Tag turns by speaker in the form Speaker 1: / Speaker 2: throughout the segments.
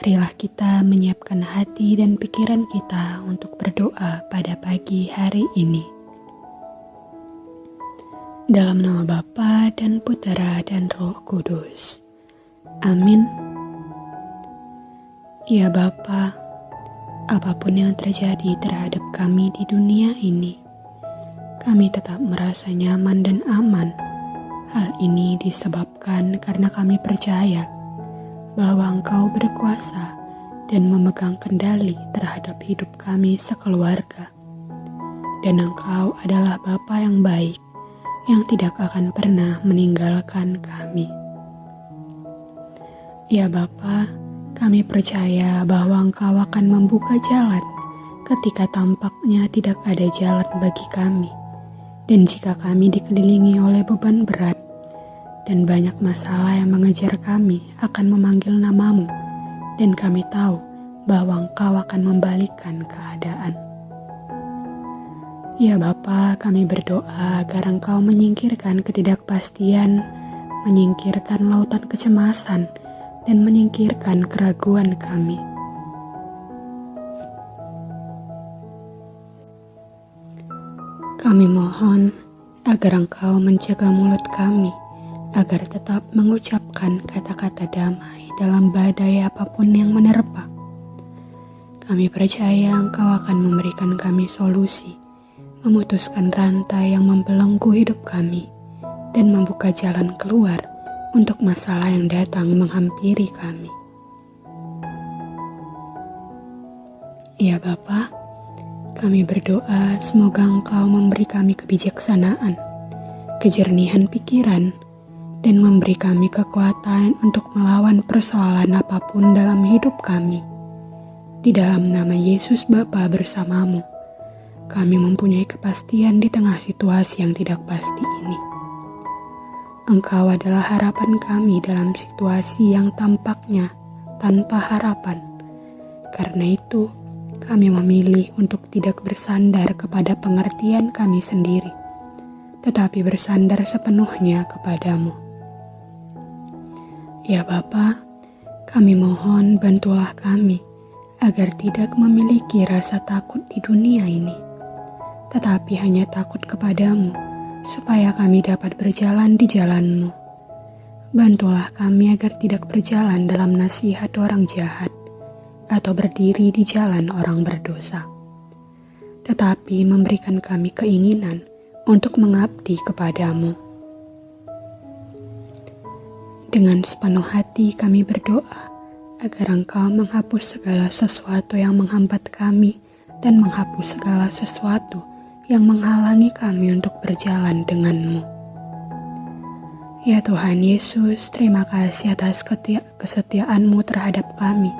Speaker 1: Marilah kita menyiapkan hati dan pikiran kita untuk berdoa pada pagi hari ini. Dalam nama Bapa dan Putera dan Roh Kudus. Amin. Ya Bapa, apa pun yang terjadi terhadap kami di dunia ini, kami tetap merasa nyaman dan aman. Hal ini disebabkan karena kami percaya bahwa Engkau berkuasa dan memegang kendali terhadap hidup kami sekeluarga. Dan Engkau adalah Bapa yang baik yang tidak akan pernah meninggalkan kami. Ya Bapa, kami percaya bahwa Engkau akan membuka jalan ketika tampaknya tidak ada jalan bagi kami. Dan jika kami dikelilingi oleh beban berat, dan banyak masalah yang mengejar kami akan memanggil namamu, dan kami tahu bahwa engkau akan membalikan keadaan. Ya Bapa, kami berdoa agar engkau menyingkirkan ketidakpastian, menyingkirkan lautan kecemasan, dan menyingkirkan keraguan kami. Kami mohon agar engkau menjaga mulut kami, agar tetap mengucapkan kata-kata damai dalam badai apa pun yang menerpa. Kami percaya Engkau akan memberikan kami solusi, memutuskan rantai yang membelenggu hidup kami, dan membuka jalan keluar untuk masalah yang datang menghampiri kami. Ya Bapa, kami berdoa semoga Engkau memberi kami kebijaksanaan, kejernihan pikiran, dan memberi kami kekuatan untuk melawan persoalan apa pun dalam hidup kami. Di dalam nama Yesus Bapa bersamamu, kami mempunyai kepastian di tengah situasi yang tidak pasti ini. Engkau adalah harapan kami dalam situasi yang tampaknya tanpa harapan. Karena itu, kami memilih untuk tidak bersandar kepada pengertian kami sendiri, tetapi bersandar sepenuhnya kepadamu. Ya Bapa, kami mohon bantulah kami agar tidak memiliki rasa takut di dunia ini, tetapi hanya takut kepadamu, supaya kami dapat berjalan di jalanmu. Bantulah kami agar tidak berjalan dalam nasihat orang jahat, atau berdiri di jalan orang berdosa, tetapi memberikan kami keinginan untuk mengabdi kepadamu. Dengan sepenuh hati kami berdoa agar Engkau menghapus segala sesuatu yang menghambat kami dan menghapus segala sesuatu yang menghalangi kami untuk berjalan denganmu. Ya Tuhan Yesus, terima kasih atas kesetiaanmu terhadap kami.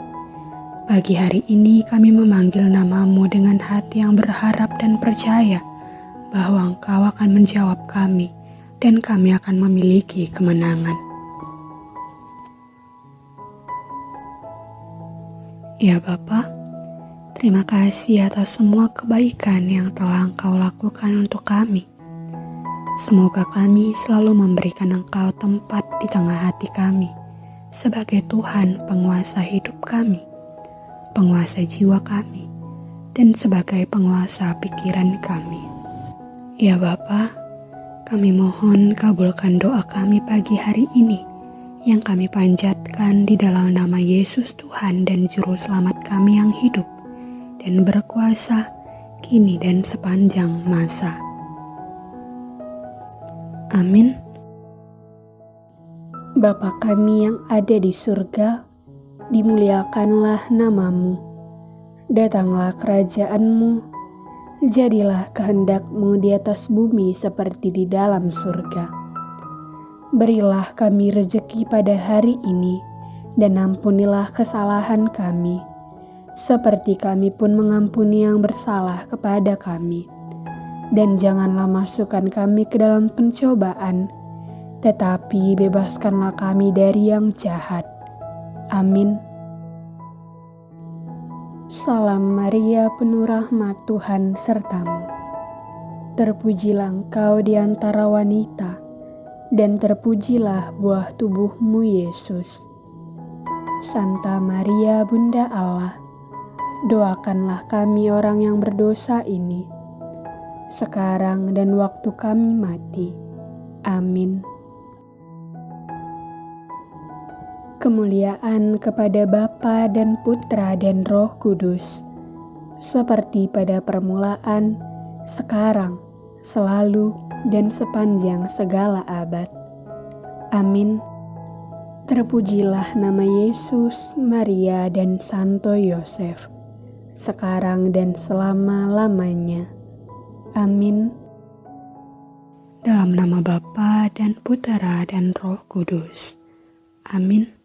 Speaker 1: Pagi hari ini kami memanggil namamu dengan hati yang berharap dan percaya bahwa Engkau akan menjawab kami dan kami akan memiliki kemenangan. Ya Bapa, terima kasih atas semua kebaikan yang telah Engkau lakukan untuk kami. Semoga kami selalu memberikan Engkau tempat di tengah hati kami sebagai Tuhan penguasa hidup kami, penguasa jiwa kami, dan sebagai penguasa pikiran kami. Ya Bapa, kami mohon kabulkan doa kami pagi hari ini yang kami panjatkan di dalam nama Yesus Tuhan dan Juru Selamat kami yang hidup dan berkuasa kini dan sepanjang masa. Amin. Bapa kami yang ada di surga, dimuliakanlah namamu. Datanglah kerajaanmu, jadilah kehendakmu di atas bumi seperti di dalam surga. Berilah kami rejeki pada hari ini, dan ampunilah kesalahan kami, seperti kami pun mengampuni yang bersalah kepada kami. Dan janganlah masukkan kami ke dalam pencobaan, tetapi bebaskanlah kami dari yang jahat. Amin. Salam Maria, penuh rahmat Tuhan sertamu. Terpujilah engkau di antara wanita dan terpujilah buah tubuhmu Yesus. Santa Maria Bunda Allah, doakanlah kami orang yang berdosa ini, sekarang dan waktu kami mati. Amin. Kemuliaan kepada Bapa dan Putra dan Roh Kudus, seperti pada permulaan, sekarang, selalu, dan sepanjang segala abad. Amin. Terpujilah nama Yesus, Maria, dan Santo Yosef, sekarang dan selama-lamanya. Amin.
Speaker 2: Dalam nama Bapa dan Putera dan Roh Kudus. Amin.